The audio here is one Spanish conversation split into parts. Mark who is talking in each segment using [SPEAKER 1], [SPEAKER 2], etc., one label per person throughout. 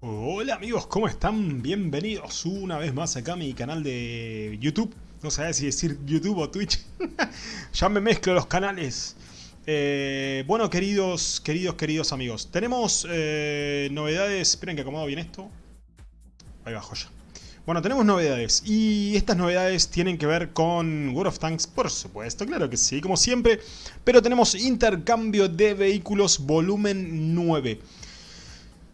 [SPEAKER 1] Hola amigos, ¿cómo están? Bienvenidos una vez más acá a mi canal de YouTube. No sé si decir YouTube o Twitch. ya me mezclo los canales. Eh, bueno, queridos, queridos, queridos amigos. Tenemos eh, novedades... Esperen que acomodo bien esto. Ahí va, joya. Bueno, tenemos novedades. Y estas novedades tienen que ver con World of Tanks, por supuesto. Claro que sí, como siempre. Pero tenemos intercambio de vehículos volumen 9.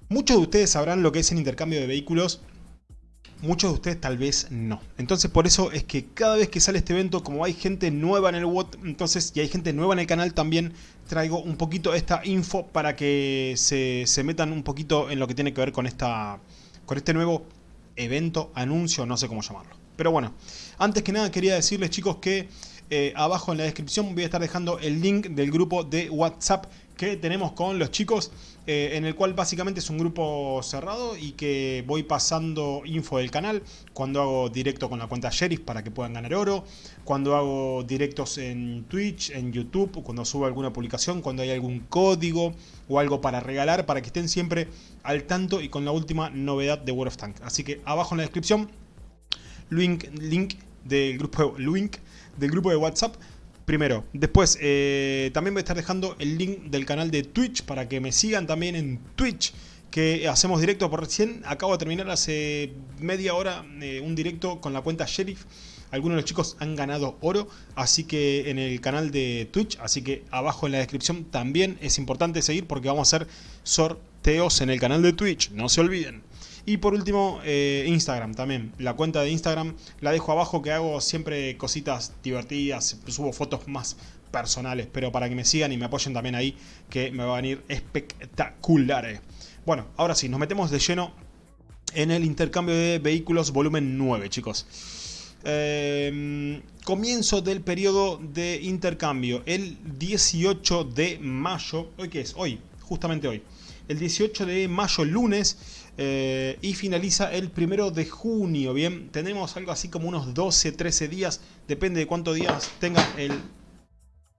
[SPEAKER 1] Muchos de ustedes sabrán lo que es el intercambio de vehículos, muchos de ustedes tal vez no. Entonces por eso es que cada vez que sale este evento, como hay gente nueva en el WOT, entonces y hay gente nueva en el canal también, traigo un poquito esta info para que se, metan un poquito en lo que tiene que ver con, esta, con este nuevo evento, anuncio, no sé cómo llamarlo. Pero bueno, antes que nada quería decirles chicos que eh, abajo en la descripción voy a estar dejando el link del grupo de WhatsApp que tenemos con los chicos, eh, en el cual básicamente es un grupo cerrado y que voy pasando info del canal, cuando hago directo con la cuenta Sheriff para que puedan ganar oro, cuando hago directos en Twitch, en YouTube, cuando subo alguna publicación, cuando hay algún código o algo para regalar, para que estén siempre al tanto y con la última novedad de World of Tanks. Así que abajo en la descripción, link, link del grupo, link del grupo de WhatsApp Primero. Después, eh, también voy a estar dejando el link del canal de Twitch para que me sigan también en Twitch. Que hacemos directo por recién. Acabo de terminar hace media hora eh, un directo con la cuenta Sheriff. Algunos de los chicos han ganado oro, así que en el canal de Twitch, así que abajo en la descripción también es importante seguir porque vamos a hacer sorteos en el canal de Twitch, no se olviden. Y por último, eh, Instagram también. La cuenta de Instagram la dejo abajo que hago siempre cositas divertidas, subo fotos más personales, pero para que me sigan y me apoyen también ahí, que me va a venir espectacular. Bueno, ahora sí, nos metemos de lleno en el intercambio de vehículos volumen 9, chicos. Em, comienzo del periodo de intercambio, el 18 de mayo. ¿Hoy qué es? Hoy, justamente hoy. El 18 de mayo, lunes, eh, y finaliza el primero de junio, bien, tenemos algo así como unos 12, 13 días, depende de cuántos días tenga el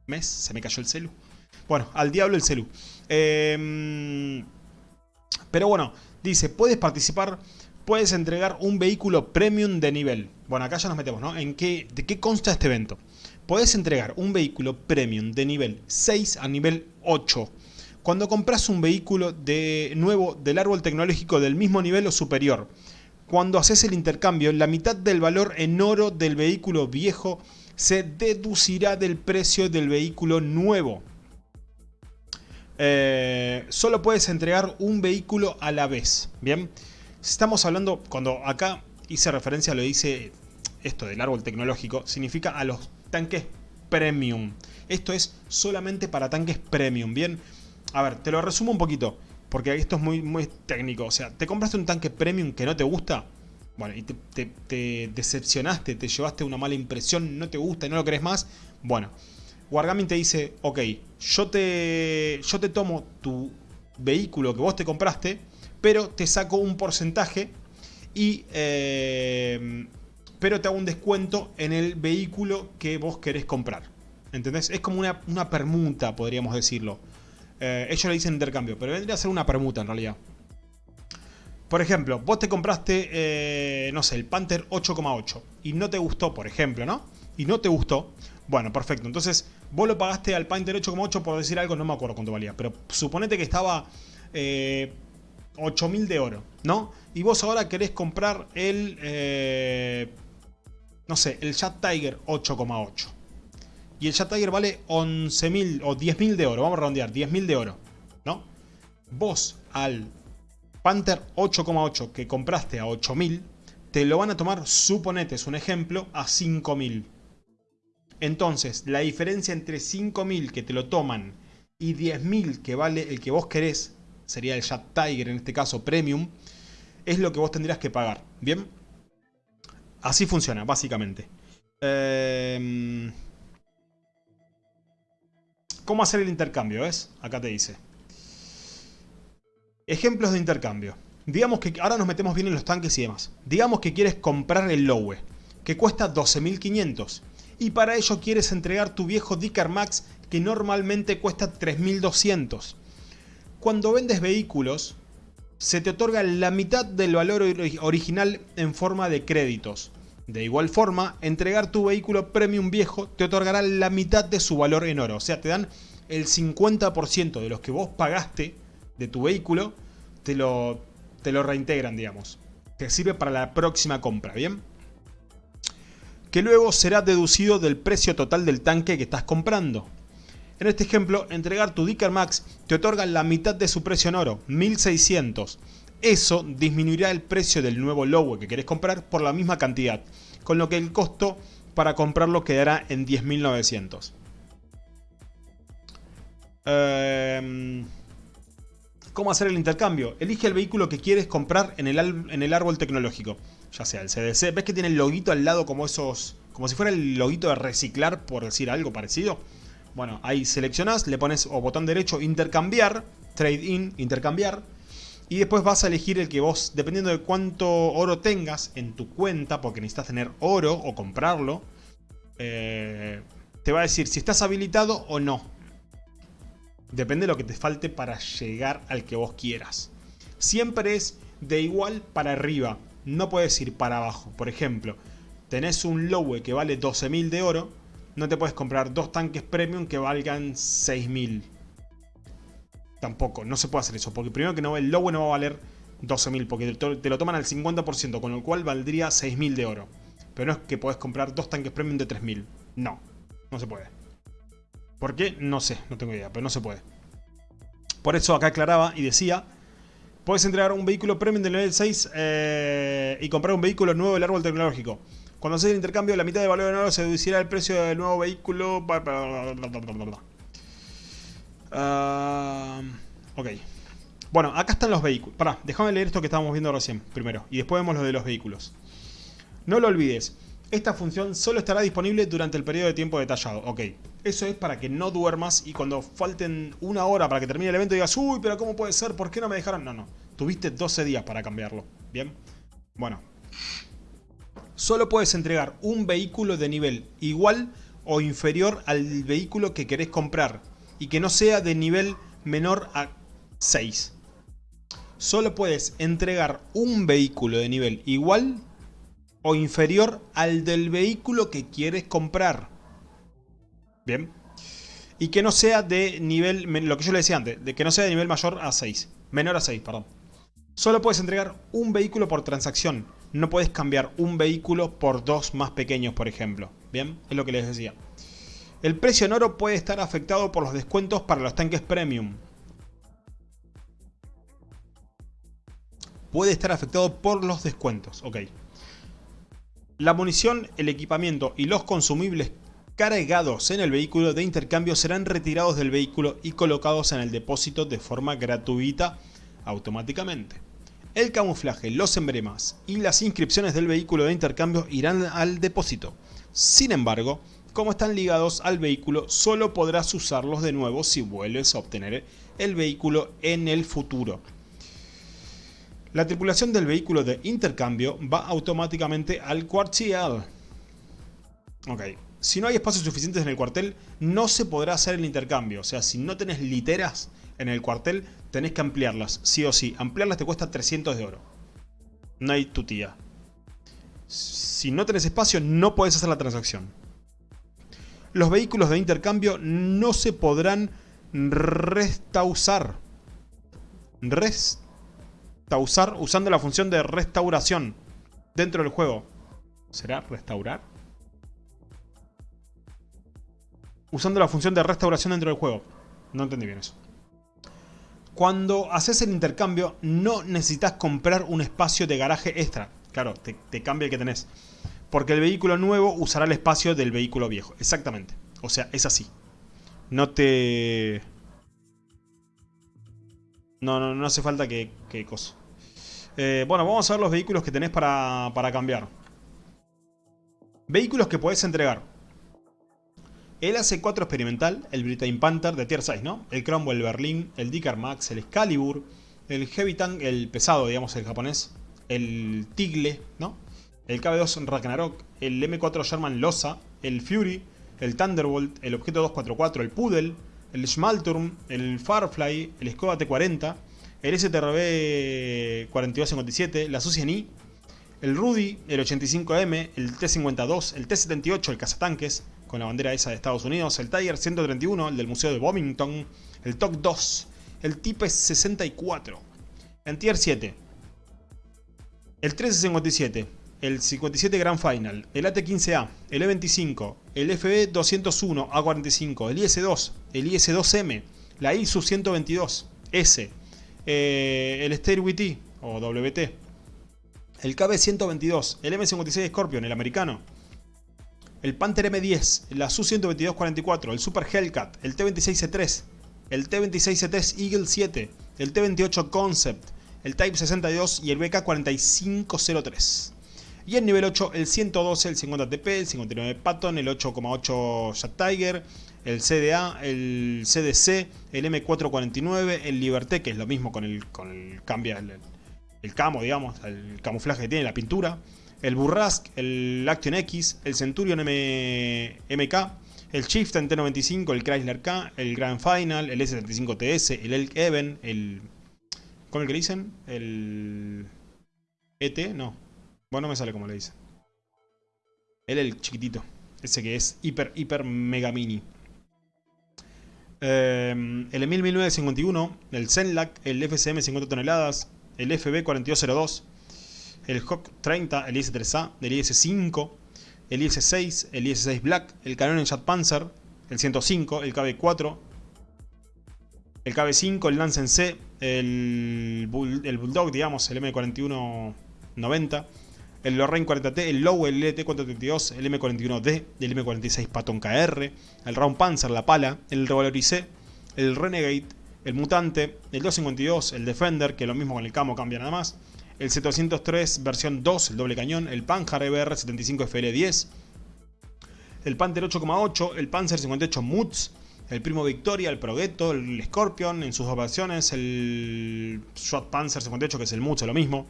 [SPEAKER 1] mes, se me cayó el celu. Bueno, al diablo el celu. Em, pero bueno, dice, puedes participar, puedes entregar un vehículo premium de nivel. Bueno, acá ya nos metemos, ¿no? ¿En qué, ¿De qué consta este evento? Puedes entregar un vehículo premium de nivel 6 a nivel 8 cuando compras un vehículo de nuevo del árbol tecnológico del mismo nivel o superior. Cuando haces el intercambio, la mitad del valor en oro del vehículo viejo se deducirá del precio del vehículo nuevo. Eh, solo puedes entregar un vehículo a la vez. Bien, estamos hablando, cuando acá hice referencia, lo dice esto del árbol tecnológico, significa a los tanques premium. Esto es solamente para tanques premium. Bien, a ver, te lo resumo un poquito, porque esto es muy, muy técnico. O sea, te compraste un tanque premium que no te gusta, bueno, y te, decepcionaste, te llevaste una mala impresión, no te gusta y no lo querés más, bueno, Wargaming te dice, ok, yo te, yo te tomo tu vehículo que vos te compraste, pero te saco un porcentaje y... Eh, pero te hago un descuento en el vehículo que vos querés comprar. ¿Entendés? Es como una, una permuta, podríamos decirlo. Eh, ellos le dicen intercambio, pero vendría a ser una permuta en realidad. Por ejemplo, vos te compraste, eh, no sé, el Panther 8,8 y no te gustó, por ejemplo, ¿no? Y no te gustó. Bueno, perfecto. Entonces, vos lo pagaste al Panther 8,8 por decir algo, no me acuerdo cuánto valía. Pero suponete que estaba eh, 8.000 de oro, ¿no? Y vos ahora querés comprar el, eh, no sé, el Chat Tiger 8,8. Y el Jet Tiger vale 11.000 o 10.000 de oro. Vamos a redondear, 10.000 de oro. ¿No? Vos al Panther 8,8 que compraste a 8.000, te lo van a tomar, suponete, es un ejemplo, a 5.000. Entonces, la diferencia entre 5.000 que te lo toman y 10.000 que vale el que vos querés, sería el Jet Tiger en este caso Premium, es lo que vos tendrías que pagar. ¿Bien? Así funciona, básicamente. Eh... ¿Cómo hacer el intercambio? ¿Ves? Acá te dice. Ejemplos de intercambio. Digamos que ahora nos metemos bien en los tanques y demás. Digamos que quieres comprar el Lowe, que cuesta 12.500. Y para ello quieres entregar tu viejo Dicker Max, que normalmente cuesta 3.200. Cuando vendes vehículos, se te otorga la mitad del valor original en forma de créditos. De igual forma, entregar tu vehículo premium viejo te otorgará la mitad de su valor en oro. O sea, te dan el 50% de los que vos pagaste de tu vehículo, te lo, te lo reintegran, digamos. Te sirve para la próxima compra, ¿bien? Que luego será deducido del precio total del tanque que estás comprando. En este ejemplo, entregar tu Dicker Max te otorga la mitad de su precio en oro, 1600. Eso disminuirá el precio del nuevo Lowe que querés comprar por la misma cantidad, con lo que el costo para comprarlo quedará en 10.900. Em, ¿Cómo hacer el intercambio? Elige el vehículo que quieres comprar en el, en el árbol tecnológico, ya sea el CDC. ¿Ves que tiene el loguito al lado como esos... como si fuera el loguito de reciclar, por decir algo parecido? Bueno, ahí seleccionás, le pones o botón derecho intercambiar, trade in, intercambiar. Y después vas a elegir el que vos, dependiendo de cuánto oro tengas en tu cuenta, porque necesitas tener oro o comprarlo, eh, te va a decir si estás habilitado o no. Depende de lo que te falte para llegar al que vos quieras. Siempre es de igual para arriba, no puedes ir para abajo. Por ejemplo, tenés un Lowe que vale 12.000 de oro, no te puedes comprar dos tanques premium que valgan 6.000 tampoco, no se puede hacer eso. Porque primero que no, el Lowe no va a valer 12.000, porque te lo toman al 50%, con lo cual valdría 6.000 de oro. Pero no es que podés comprar dos tanques premium de 3.000. No, no se puede. ¿Por qué? No sé, no tengo idea, pero no se puede. Por eso acá aclaraba y decía, puedes entregar un vehículo premium del nivel 6 eh, y comprar un vehículo nuevo del árbol tecnológico. Cuando haces el intercambio, la mitad de valor de oro se deducirá el precio del nuevo vehículo. Uh, ok. Bueno, acá están los vehículos. Pará, déjame leer esto que estábamos viendo recién primero. Y después vemos lo de los vehículos. No lo olvides. Esta función solo estará disponible durante el periodo de tiempo detallado. Ok. Eso es para que no duermas y cuando falten una hora para que termine el evento digas Uy, pero ¿cómo puede ser? ¿Por qué no me dejaron? No, no. Tuviste 12 días para cambiarlo. ¿Bien? Bueno. Solo puedes entregar un vehículo de nivel igual o inferior al vehículo que querés comprar y que no sea de nivel menor a 6. Solo puedes entregar un vehículo de nivel igual o inferior al del vehículo que quieres comprar. Bien. Y que no sea de nivel, lo que yo le decía antes, de que no sea de nivel mayor a 6. Menor a 6, perdón. Solo puedes entregar un vehículo por transacción. No puedes cambiar un vehículo por dos más pequeños, por ejemplo. Bien, es lo que les decía. El precio en oro puede estar afectado por los descuentos para los tanques premium. Puede estar afectado por los descuentos, ok. La munición, el equipamiento y los consumibles cargados en el vehículo de intercambio serán retirados del vehículo y colocados en el depósito de forma gratuita automáticamente. El camuflaje, los emblemas y las inscripciones del vehículo de intercambio irán al depósito. Sin embargo, como están ligados al vehículo, solo podrás usarlos de nuevo si vuelves a obtener el vehículo en el futuro. La tripulación del vehículo de intercambio va automáticamente al cuartel. Ok, si no hay espacios suficientes en el cuartel, no se podrá hacer el intercambio. O sea, si no tenés literas en el cuartel, tenés que ampliarlas, sí o sí. Ampliarlas te cuesta 300 de oro. No hay tu tía. Si no tenés espacio, no podés hacer la transacción los vehículos de intercambio no se podrán restausar. Restausar usando la función de restauración dentro del juego. ¿Será restaurar? Usando la función de restauración dentro del juego. No entendí bien eso. Cuando haces el intercambio no necesitas comprar un espacio de garaje extra. Claro, te, te cambia el que tenés. Porque el vehículo nuevo usará el espacio del vehículo viejo. Exactamente. O sea, es así. No te... No, no, no hace falta que, que cosa. Eh, bueno, vamos a ver los vehículos que tenés para, para cambiar. Vehículos que podés entregar. El AC4 experimental, el Britain Panther de Tier 6, ¿no? El Cromwell Berlin, el Dicker Max, el Excalibur, el Heavy Tank, el pesado, digamos, el japonés, el Tigle, ¿no? El KB2 Ragnarok, el M4 Sherman Losa, el Fury, el Thunderbolt, el Objeto 244, el Poodle, el Schmalturm, el Firefly, el Skoda T40, el STRB 4257, la Suciani, el Rudy, el 85M, el T52, el T78, el cazatanques, con la bandera esa de Estados Unidos, el Tiger 131, el del Museo de Bovington, el TOC 2, el Type 64, en Tier 7, el 1357, el 57 Grand Final, el AT-15A, el E25, el FB201 A45, el IS-2, el IS-2M, la ISU 122S, eh, el Stairway o WT, el KB122, el M56 Scorpion, el americano, el Panther M10, la Su-122-44, el Super Hellcat, el T-26C3, el T-26C3 Eagle 7, el T-28 Concept, el Type 62 y el BK-4503. Y en nivel 8 el 112, el 50 TP, el 59 Patton, el 8,8 Jet Tiger, el CDA, el CDC, el M449, el Liberté, que es lo mismo con el, con el cambia el, camo, digamos, el camuflaje que tiene la pintura, el Burrask, el Action X, el Centurion M, MK, el Chieftain T95, el Chrysler K, el Grand Final, el S75TS, el Elk Even, el... ¿Cómo es que dicen? El... ET, no, no me sale como le dice. Él el chiquitito. Ese que es hiper, hiper, mega mini. Em, el Emil 1951, el Zenlac, el FCM 50 toneladas, el FB 4202, el Hawk 30, el IS-3A, el IS-5, el IS-6, el IS-6 Black, el Canon Jet Panzer, el 105, el KB-4, el KB-5, el Lance C, el, el Bulldog, digamos, el M4190, el Lorraine 40T, el Lowe, el LT432, el M41D, el M46 Patton KR, el Round Panzer, la Pala, el Revaloricé, el Renegade, el Mutante, el 252, el Defender, que lo mismo con el camo cambia nada más, el 703 versión 2, el doble cañón, el Panzer EBR 75 FL10, el Panther 8,8, el Panzer 58 Mutz, el Primo Victoria, el Progetto, el Scorpion en sus dos versiones, el Shot Panzer 58 que es el Mutz, lo mismo,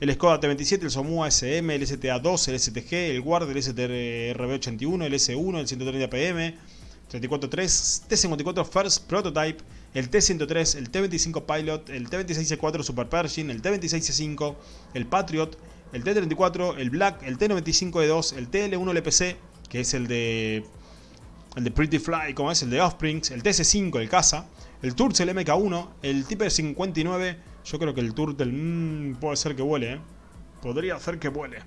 [SPEAKER 1] el Skoda T27, el Somua SM, el STA2, el STG, el Guard, el STRB81, el S1, el 130 PM, 34.3, T54 First Prototype, el T103, el T25 Pilot, el T26C4 Super Pershing, el T26C5, el Patriot, el T34, el Black, el T95E2, el TL1 LPC, que es el de el de Pretty Fly, como es el de Offsprings, el TC5, el Casa, el Turtle el MK1, el Type 59 yo creo que el Turtle mmm, puede ser que vuele, ¿eh? Podría ser que vuele.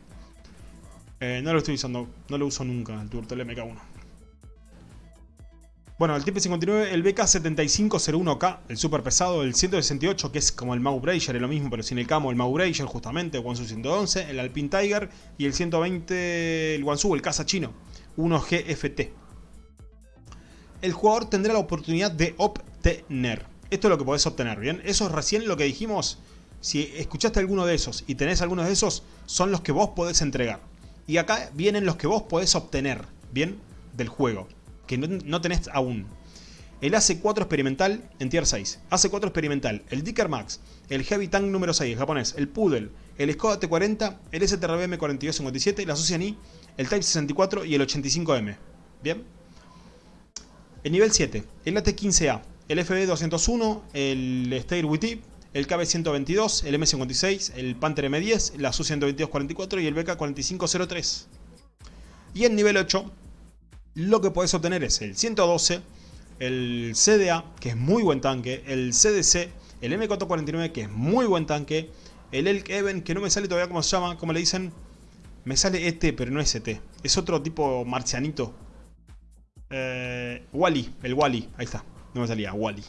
[SPEAKER 1] Eh, no lo estoy usando, no lo uso nunca, el Turtle MK1. Bueno, el Type 59, el BK7501K, el super pesado, el 168, que es como el Mau es lo mismo, pero sin el camo, el Mau justamente, el Wansu 111, el Alpine Tiger y el 120, el Wansu, el caza chino, 1GFT. El jugador tendrá la oportunidad de obtener esto es lo que podés obtener, ¿bien? Eso es recién lo que dijimos. Si escuchaste alguno de esos y tenés algunos de esos, son los que vos podés entregar. Y acá vienen los que vos podés obtener, ¿bien? Del juego, que no, tenés aún. El AC4 experimental en tier 6. AC4 experimental, el Dicker Max, el Heavy Tank número 6, el japonés, el Poodle, el Skoda T40, el STRBM 4257, la Suciani, el Type 64 y el 85M. ¿Bien? El nivel 7, el AT15A, el FB201, el Stairway el KB122, el M56, el Panther M10, la Su-122-44 y el BK-4503. Y en nivel 8, lo que podés obtener es el 112, el CDA, que es muy buen tanque, el CDC, el M449, que es muy buen tanque, el Elk Even, que no me sale todavía cómo se llama, como le dicen, me sale ET, pero no es ET, es otro tipo marcianito. Eh, Wally, el Wally, ahí está. No me salía, Wally.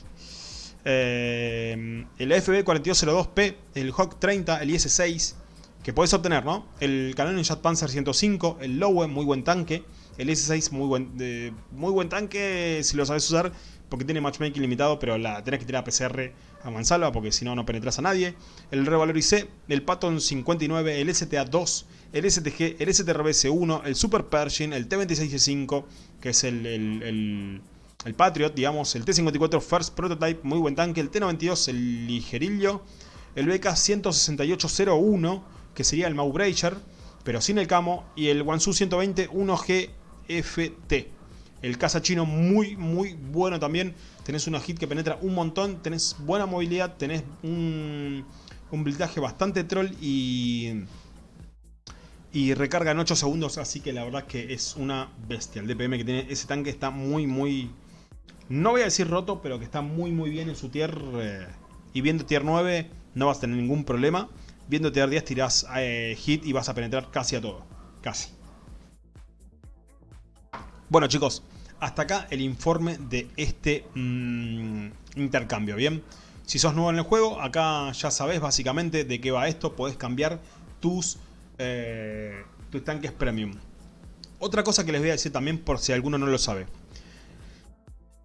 [SPEAKER 1] Eh, el FB4202P, el Hawk 30, el IS-6, que puedes obtener, ¿no? El Canon Jet Panzer 105, el Lowe, muy buen tanque. El IS-6, muy buen, muy buen tanque si lo sabes usar, porque tiene matchmaking limitado, pero la tenés que tirar a PCR a mansalva, porque si no, no penetras a nadie. El Revaloricé, el Patton 59, el STA2, el STG, el STRBS1, el Super Pershing, el T26C5, que es el Patriot, digamos, el T-54 First Prototype, muy buen tanque, el T-92, el ligerillo, el BK-16801, que sería el Maubrager, pero sin el camo, y el Wansu 120 1GFT. El caza chino muy, muy bueno también. tenés una hit que penetra un montón, tenés buena movilidad, tenés un, un blindaje bastante troll y... Y recarga en 8 segundos, así que la verdad que es una bestia. El DPM que tiene ese tanque está muy, muy... No voy a decir roto, pero que está muy, muy bien en su tier. Eh, y viendo tier 9 no vas a tener ningún problema. Viendo tier 10 tirás eh, hit y vas a penetrar casi a todo. Casi. Bueno chicos, hasta acá el informe de este mm, intercambio, ¿bien? Si sos nuevo en el juego, acá ya sabes básicamente de qué va esto. Podés cambiar tus, eh, tus tanques premium. Otra cosa que les voy a decir también por si alguno no lo sabe.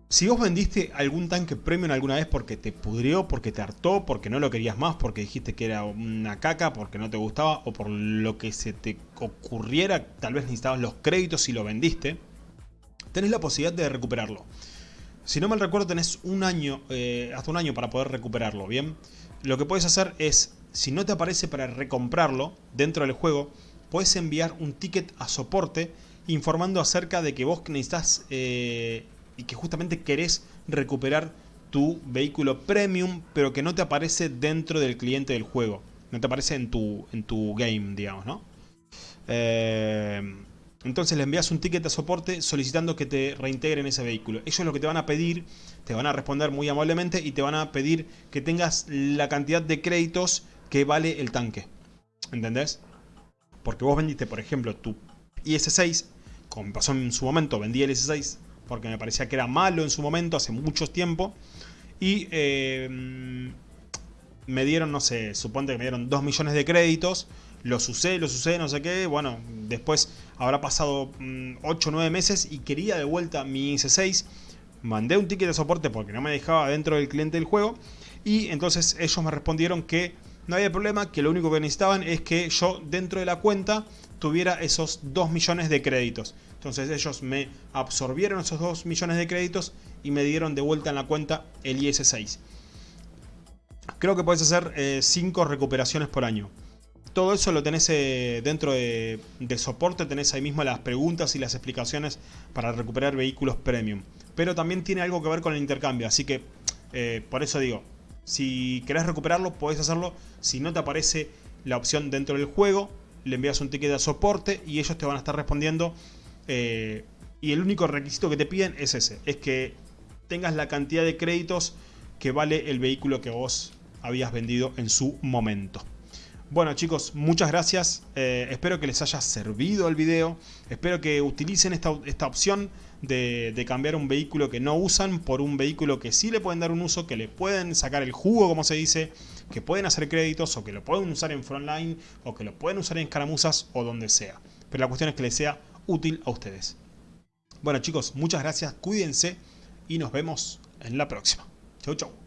[SPEAKER 1] Si vos vendiste algún tanque premium alguna vez porque te pudrió, porque te hartó, porque no lo querías más, porque dijiste que era una caca, porque no te gustaba o por lo que se te ocurriera, tal vez necesitabas los créditos y lo vendiste, tenés la posibilidad de recuperarlo. Si no mal recuerdo tenés un año, eh, hasta un año para poder recuperarlo, ¿bien? Lo que puedes hacer es, si no te aparece para recomprarlo dentro del juego, puedes enviar un ticket a soporte informando acerca de que vos necesitas eh, y que justamente querés recuperar tu vehículo premium, pero que no te aparece dentro del cliente del juego. No te aparece en tu, en tu game, digamos, ¿no? Eh, entonces le envías un ticket de soporte solicitando que te reintegren ese vehículo. Ellos lo que te van a pedir, te van a responder muy amablemente y te van a pedir que tengas la cantidad de créditos que vale el tanque. ¿Entendés? Porque vos vendiste, por ejemplo, tu IS-6, como pasó en su momento, vendí el IS-6 porque me parecía que era malo en su momento, hace mucho tiempo. Y eh, me dieron, no sé, suponte que me dieron 2 millones de créditos los usé, los usé, no sé qué. Bueno, después habrá pasado 8 o 9 meses y quería de vuelta mi IC6. Mandé un ticket de soporte porque no me dejaba dentro del cliente del juego. Y entonces ellos me respondieron que no había problema, que lo único que necesitaban es que yo dentro de la cuenta tuviera esos 2 millones de créditos. Entonces ellos me absorbieron esos 2 millones de créditos y me dieron de vuelta en la cuenta el IS6. Creo que puedes hacer 5 eh, recuperaciones por año todo eso lo tenés eh, dentro de, soporte, tenés ahí mismo las preguntas y las explicaciones para recuperar vehículos premium. Pero también tiene algo que ver con el intercambio, así que eh, por eso digo, si querés recuperarlo podés hacerlo, si no te aparece la opción dentro del juego, le envías un ticket de soporte y ellos te van a estar respondiendo. Eh, y el único requisito que te piden es ese, es que tengas la cantidad de créditos que vale el vehículo que vos habías vendido en su momento. Bueno chicos, muchas gracias. Eh, espero que les haya servido el video. Espero que utilicen esta, opción de, cambiar un vehículo que no usan por un vehículo que sí le pueden dar un uso, que le pueden sacar el jugo, como se dice, que pueden hacer créditos o que lo pueden usar en frontline o que lo pueden usar en escaramuzas o donde sea. Pero la cuestión es que les sea útil a ustedes. Bueno chicos, muchas gracias, cuídense y nos vemos en la próxima. Chau chau.